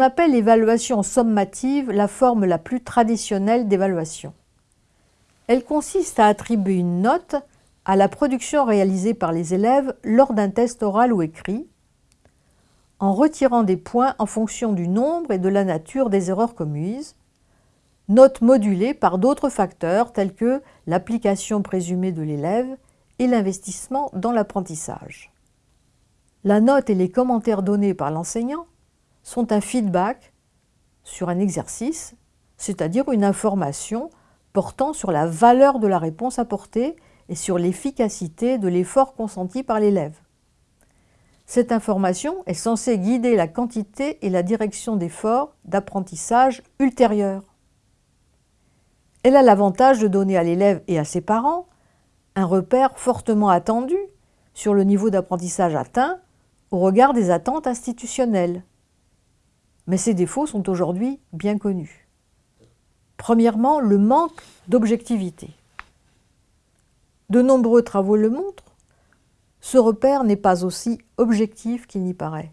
appelle l'évaluation sommative la forme la plus traditionnelle d'évaluation. Elle consiste à attribuer une note à la production réalisée par les élèves lors d'un test oral ou écrit, en retirant des points en fonction du nombre et de la nature des erreurs commises, note modulée par d'autres facteurs tels que l'application présumée de l'élève et l'investissement dans l'apprentissage. La note et les commentaires donnés par l'enseignant sont un feedback sur un exercice, c'est-à-dire une information portant sur la valeur de la réponse apportée et sur l'efficacité de l'effort consenti par l'élève. Cette information est censée guider la quantité et la direction d'efforts d'apprentissage ultérieurs. Elle a l'avantage de donner à l'élève et à ses parents un repère fortement attendu sur le niveau d'apprentissage atteint au regard des attentes institutionnelles. Mais ses défauts sont aujourd'hui bien connus. Premièrement, le manque d'objectivité. De nombreux travaux le montrent, ce repère n'est pas aussi objectif qu'il n'y paraît.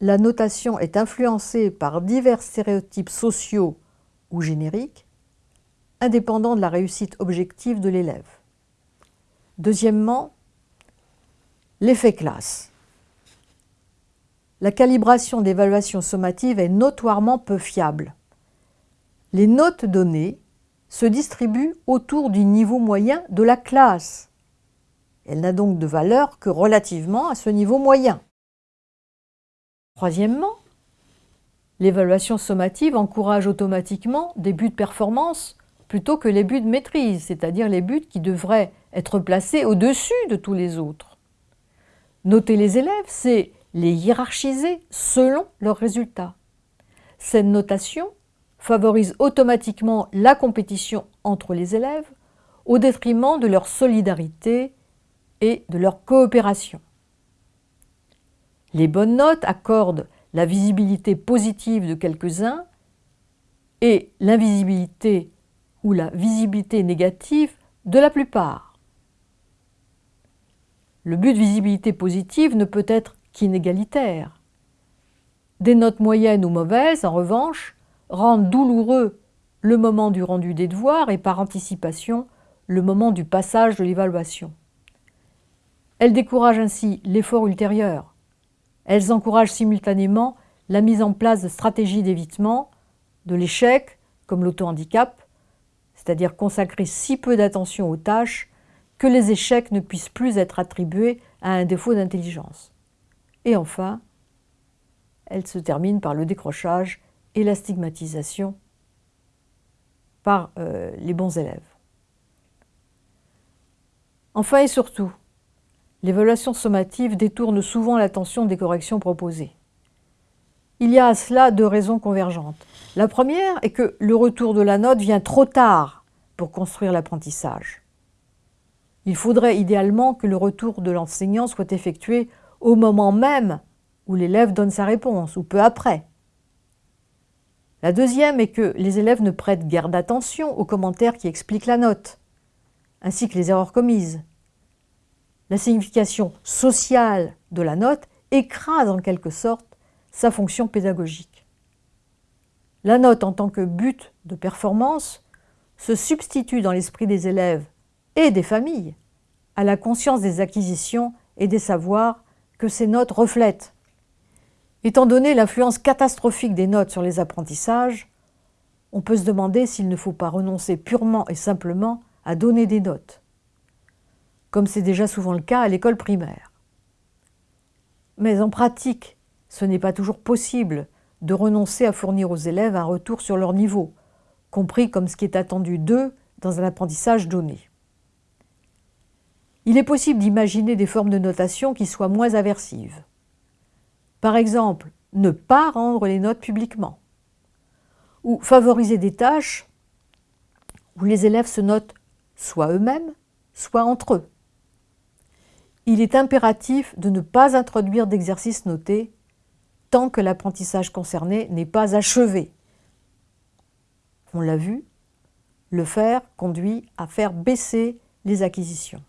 La notation est influencée par divers stéréotypes sociaux ou génériques, indépendants de la réussite objective de l'élève. Deuxièmement, l'effet classe. La calibration d'évaluation sommative est notoirement peu fiable. Les notes données se distribuent autour du niveau moyen de la classe. Elle n'a donc de valeur que relativement à ce niveau moyen. Troisièmement, l'évaluation sommative encourage automatiquement des buts de performance plutôt que les buts de maîtrise, c'est-à-dire les buts qui devraient être placés au-dessus de tous les autres. Noter les élèves, c'est les hiérarchiser selon leurs résultats. Cette notation favorise automatiquement la compétition entre les élèves au détriment de leur solidarité et de leur coopération. Les bonnes notes accordent la visibilité positive de quelques-uns et l'invisibilité ou la visibilité négative de la plupart. Le but de visibilité positive ne peut être qu'inégalitaire. Des notes moyennes ou mauvaises, en revanche, rendent douloureux le moment du rendu des devoirs et par anticipation le moment du passage de l'évaluation. Elles découragent ainsi l'effort ultérieur. Elles encouragent simultanément la mise en place de stratégies d'évitement de l'échec, comme l'auto-handicap, c'est-à-dire consacrer si peu d'attention aux tâches que les échecs ne puissent plus être attribués à un défaut d'intelligence. Et enfin, elle se termine par le décrochage et la stigmatisation par euh, les bons élèves. Enfin et surtout, l'évaluation sommative détourne souvent l'attention des corrections proposées. Il y a à cela deux raisons convergentes. La première est que le retour de la note vient trop tard pour construire l'apprentissage. Il faudrait idéalement que le retour de l'enseignant soit effectué au moment même où l'élève donne sa réponse, ou peu après. La deuxième est que les élèves ne prêtent guère d'attention aux commentaires qui expliquent la note, ainsi que les erreurs commises. La signification sociale de la note écrase en quelque sorte sa fonction pédagogique. La note en tant que but de performance se substitue dans l'esprit des élèves et des familles à la conscience des acquisitions et des savoirs ces notes reflètent. Étant donné l'influence catastrophique des notes sur les apprentissages, on peut se demander s'il ne faut pas renoncer purement et simplement à donner des notes, comme c'est déjà souvent le cas à l'école primaire. Mais en pratique, ce n'est pas toujours possible de renoncer à fournir aux élèves un retour sur leur niveau, compris comme ce qui est attendu d'eux dans un apprentissage donné. Il est possible d'imaginer des formes de notation qui soient moins aversives. Par exemple, ne pas rendre les notes publiquement, ou favoriser des tâches où les élèves se notent soit eux-mêmes, soit entre eux. Il est impératif de ne pas introduire d'exercices notés tant que l'apprentissage concerné n'est pas achevé. On l'a vu, le faire conduit à faire baisser les acquisitions.